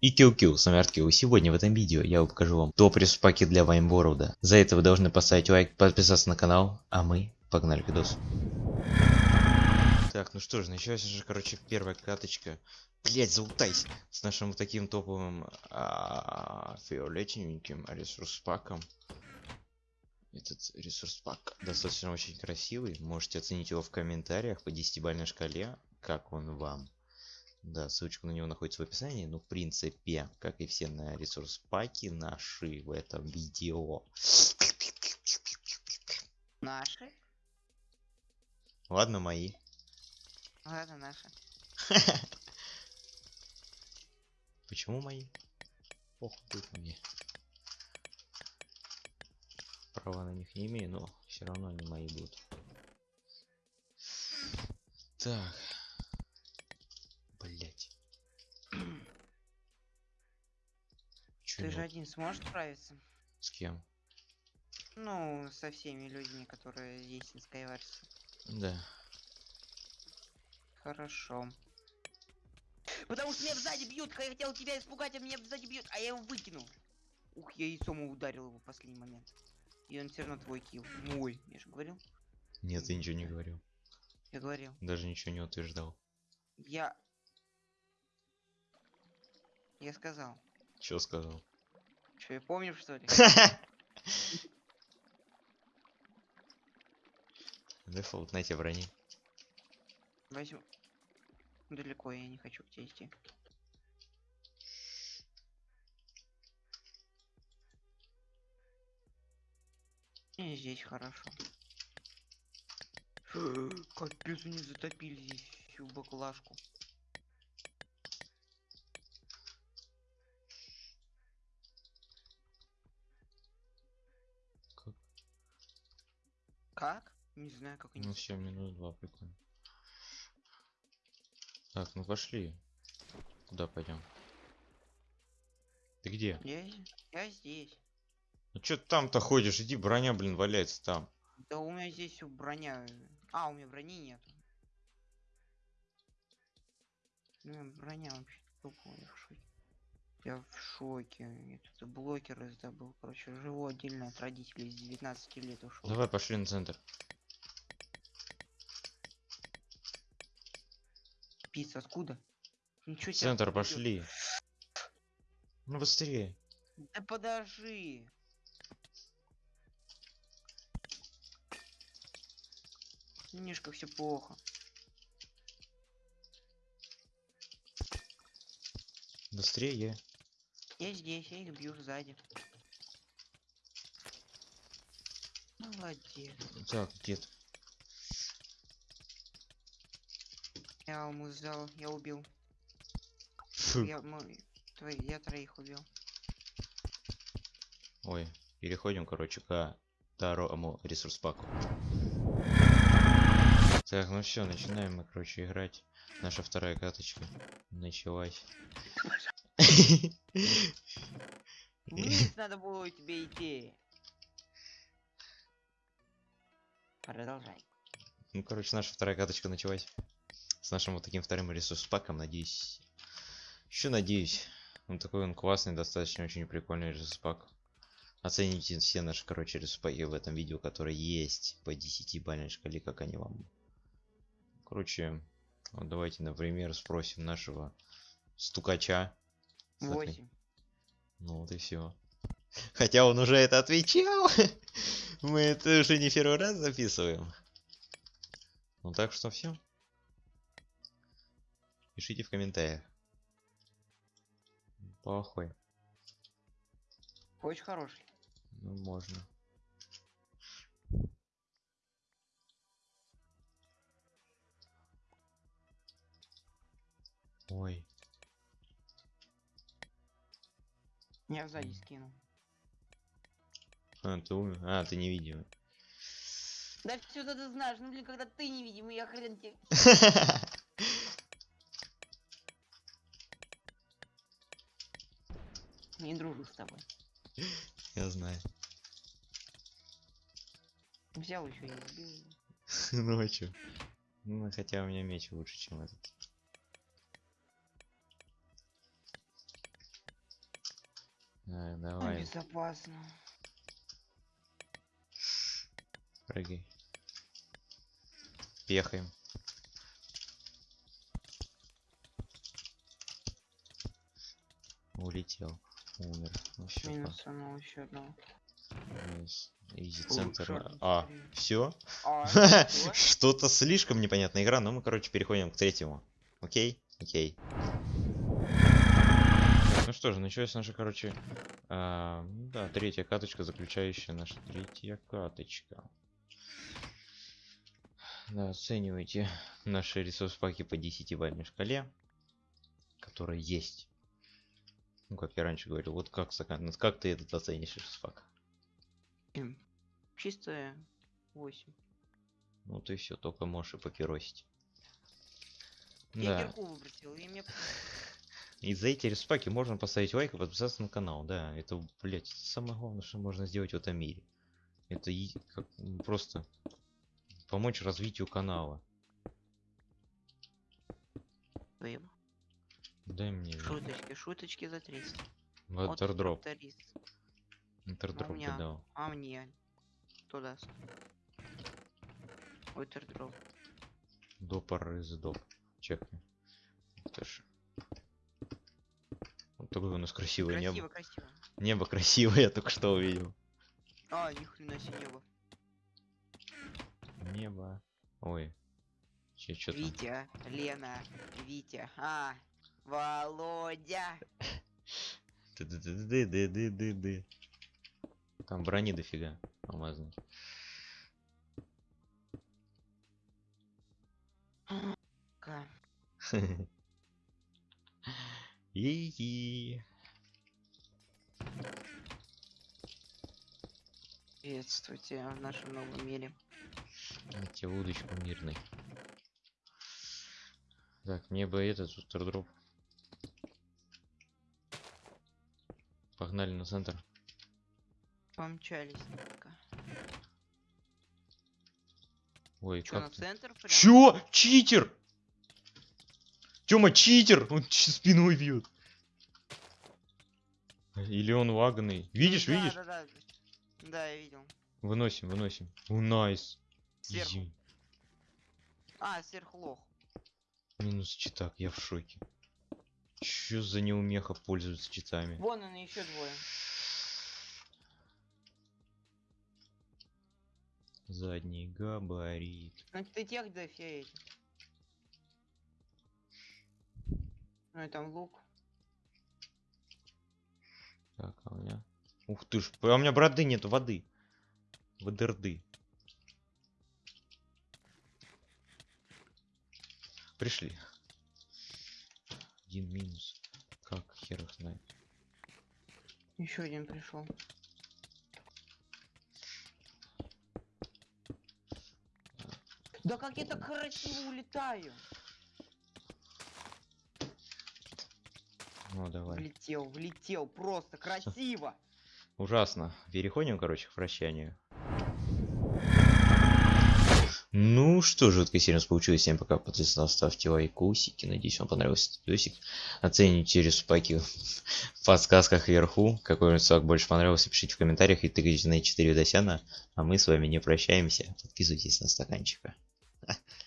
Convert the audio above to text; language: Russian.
И кил-кил, с Арткил. Сегодня в этом видео я покажу вам топ паки для Ваймборода. За это вы должны поставить лайк, подписаться на канал, а мы погнали к видосу. Так, ну что ж, началась же, короче, первая каточка. Блять, заутайся! С нашим таким топовым а, фиолетовеньким ресурс паком. Этот ресурс пак достаточно очень красивый. Можете оценить его в комментариях по 10-бальной шкале, как он вам. Да, ссылочка на него находится в описании. Ну, в принципе, как и все на ресурс паки наши в этом видео. Наши? Ладно, мои. Ладно, наши. Почему мои? Ох, мне. Права на них не имею, но все равно они мои будут. Так. Ты же один сможешь справиться? С кем? Ну, со всеми людьми, которые есть на Skywars. Да. Хорошо. Потому что меня сзади бьют, я хотел тебя испугать, а меня сзади бьют, а я его выкинул. Ух, я яйцом ударил его в последний момент. И он все равно твой килл. Мой, я же говорил. Нет, ты ничего не говорил. Я говорил. Даже ничего не утверждал. Я... Я сказал. Чё сказал? Что, я помню, что ли? Дефолт, на тебе брони. Возьму. Далеко я не хочу к тебе идти. И здесь хорошо. Капец, они затопили здесь всю баклажку. Как? Не знаю, как они. Ну все, минус два, прикольно. Так, ну пошли. Куда пойдем? Ты где? Я, я здесь. Ну чё ты там-то ходишь? Иди, броня, блин, валяется там. Да у меня здесь у броня. А, у меня брони нет. У меня броня вообще тупо, я в шоке. Я в шоке. Я тут блокер раздобыл. Короче, живу отдельно от родителей с 19 лет ушел. Давай пошли на центр. Пицца, откуда? Ничего В центр пошли. Ну быстрее. Да подожди. Немножко все плохо. Быстрее. Я здесь, я их бью сзади. Молодец. Так, ты? Я ему взял, я убил. Фу. Я, мы, твои, я троих убил. Ой, переходим, короче, к второму ресурс паку. Так, ну все, начинаем мы, короче, играть. Наша вторая каточка началась. Надо было тебе идти. Продолжай. Ну, короче, наша вторая каточка началась. С нашим вот таким вторым ресурс паком, надеюсь. Еще надеюсь. Он такой он классный, достаточно очень прикольный ресурс пак. Оцените все наши, короче, ресурс в этом видео, которые есть по 10 бальной шкале, как они вам. Короче, вот давайте, например, спросим нашего стукача. 8. Ну вот и все. Хотя он уже это отвечал. Мы это уже не первый раз записываем. Ну так что все. Пишите в комментариях. Плохой. Очень хороший. Ну можно. Ой. Я сзади скинул. А, ты умер? А, ты не видел. Да все ты знаешь, ну блин, когда ты невидимый, я хрен тебе. Не дружу с тобой. Я знаю. Взял еще и убил. Ну а чё? Ну, хотя у меня меч лучше, чем этот. Ну, давай, безопасно. прыгай. Пехаем. Улетел. Умер. Ну все, Минус одного еще одного. Изи центр. А, все? А? Что-то слишком непонятная игра, но мы, короче, переходим к третьему. Окей? Окей. Что же, началась наша, короче, а, да, третья каточка, заключающая наша третья каточка. Да, оценивайте наши ресурс-паки по 10-бальной шкале, которая есть. Ну, как я раньше говорил, вот как, ну, как ты этот оценишь ресурс-пак? М, Чистая 8. Ну ты все, только можешь и попиросить. Я Да. кирку выбросил, и мне... И за эти респаки можно поставить лайк и подписаться на канал. Да, это, блять, самое главное, что можно сделать в этом мире. Это и как, м, просто помочь развитию канала. Спасибо. Дай мне Шуточки, шуточки за 300. ватердроп. тракторист. Интердроп меня. ты дал. А мне? Кто даст? Ватердроп. Допор из доп. Чекни. Вот такое у нас красивое Красиво, небо. красиво. Небо красивое, я только что увидел. А, ни хрена себе небо. Небо. Ой. Че, там? Витя, Лена, Витя. А, Володя. Ды-ды-ды-ды-ды-ды-ды. Там брони дофига алмазной. Ка. И Приветствуйте в нашем новом мире. тебе удочку мирный. Так, мне бы этот дроп. Погнали на центр. Помчались. пока. Ой, Чё, на как ты? центр прям? Чё? Читер! Тёма, читер! Он спиной бьет. Или он лаганный. Видишь, Да, видишь? Да, да, да, я видел. Выносим, выносим. О, найс. Сверху. А, сверхлох. Минус читак, я в шоке. Чё за неумеха пользуется читами? Вон он еще двое. Задний габарит. Ну ты тех дофиг. Ну и там лук. Так, а у меня... Ух ты ж, а у меня броды нет, воды. Водерды. Пришли. Один минус. Как хер их знает. Еще один пришел. Да как я так красиво улетаю? Ну давай. Влетел, влетел, просто красиво. Ужасно. Переходим, короче, к прощанию. Ну что же, такая серия получилась. Всем пока. Подписывайтесь, ставьте лайкусики. Надеюсь, вам понравился этот видосик. Оцените респаки в подсказках вверху. Какой рисунок больше понравился, пишите в комментариях и тыкайте на 4 видосяна. А мы с вами не прощаемся. Подписывайтесь на стаканчика.